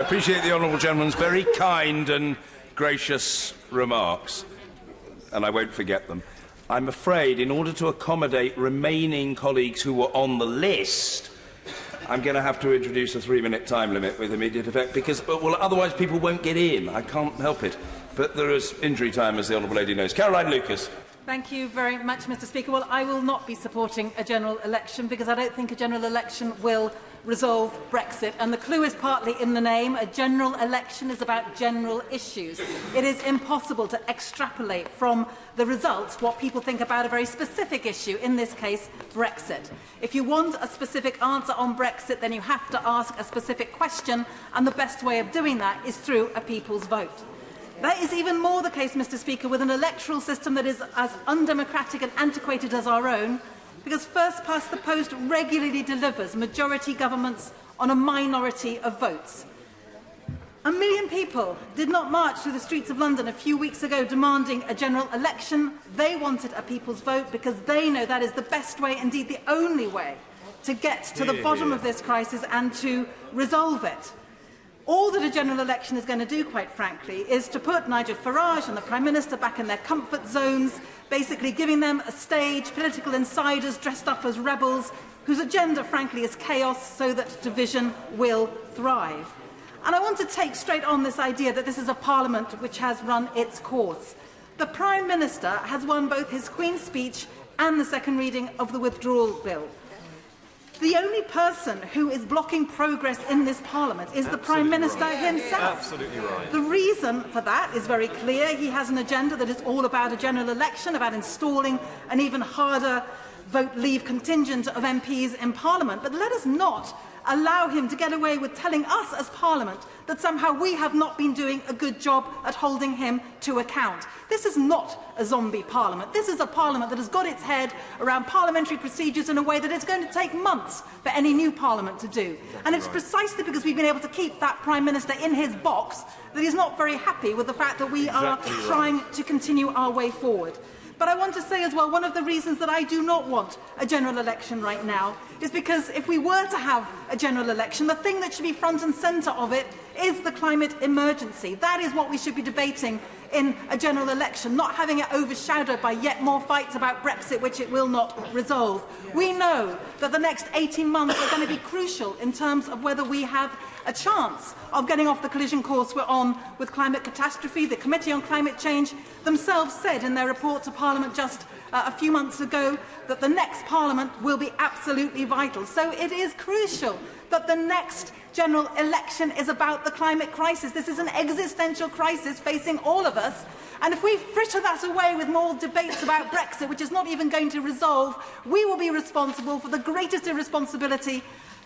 appreciate the honourable gentleman's very kind and gracious remarks, and I won't forget them. I'm afraid, in order to accommodate remaining colleagues who were on the list, I'm going to have to introduce a three-minute time limit with immediate effect because, well, otherwise people won't get in. I can't help it. But there is injury time, as the Honourable Lady knows. Caroline Lucas, Thank you very much, Mr Speaker. Well, I will not be supporting a general election because I don't think a general election will resolve Brexit. And the clue is partly in the name. A general election is about general issues. It is impossible to extrapolate from the results what people think about a very specific issue, in this case, Brexit. If you want a specific answer on Brexit, then you have to ask a specific question, and the best way of doing that is through a people's vote. That is even more the case, Mr Speaker, with an electoral system that is as undemocratic and antiquated as our own, because first past the post regularly delivers majority governments on a minority of votes. A million people did not march through the streets of London a few weeks ago demanding a general election. They wanted a people's vote because they know that is the best way, indeed the only way, to get to the bottom of this crisis and to resolve it. All that a general election is going to do, quite frankly, is to put Nigel Farage and the Prime Minister back in their comfort zones, basically giving them a stage, political insiders dressed up as rebels, whose agenda, frankly, is chaos so that division will thrive. And I want to take straight on this idea that this is a parliament which has run its course. The Prime Minister has won both his Queen's speech and the second reading of the withdrawal bill. The only person who is blocking progress in this Parliament is Absolutely the Prime Minister right. himself. Absolutely right. The reason for that is very clear. He has an agenda that is all about a general election, about installing an even harder vote leave contingent of MPs in Parliament, but let us not allow him to get away with telling us as Parliament that somehow we have not been doing a good job at holding him to account. This is not a zombie Parliament. This is a Parliament that has got its head around parliamentary procedures in a way that it's going to take months for any new Parliament to do. That's and it's right. precisely because we've been able to keep that Prime Minister in his box that he's not very happy with the fact that we exactly are right. trying to continue our way forward. But I want to say as well, one of the reasons that I do not want a general election right now is because if we were to have a general election, the thing that should be front and centre of it is the climate emergency. That is what we should be debating in a general election, not having it overshadowed by yet more fights about Brexit, which it will not resolve. We know that the next 18 months are going to be crucial in terms of whether we have a chance of getting off the collision course we're on with climate catastrophe. The Committee on Climate Change themselves said in their report to Parliament Parliament just uh, a few months ago that the next Parliament will be absolutely vital. So it is crucial that the next general election is about the climate crisis. This is an existential crisis facing all of us. And if we fritter that away with more debates about Brexit, which is not even going to resolve, we will be responsible for the greatest irresponsibility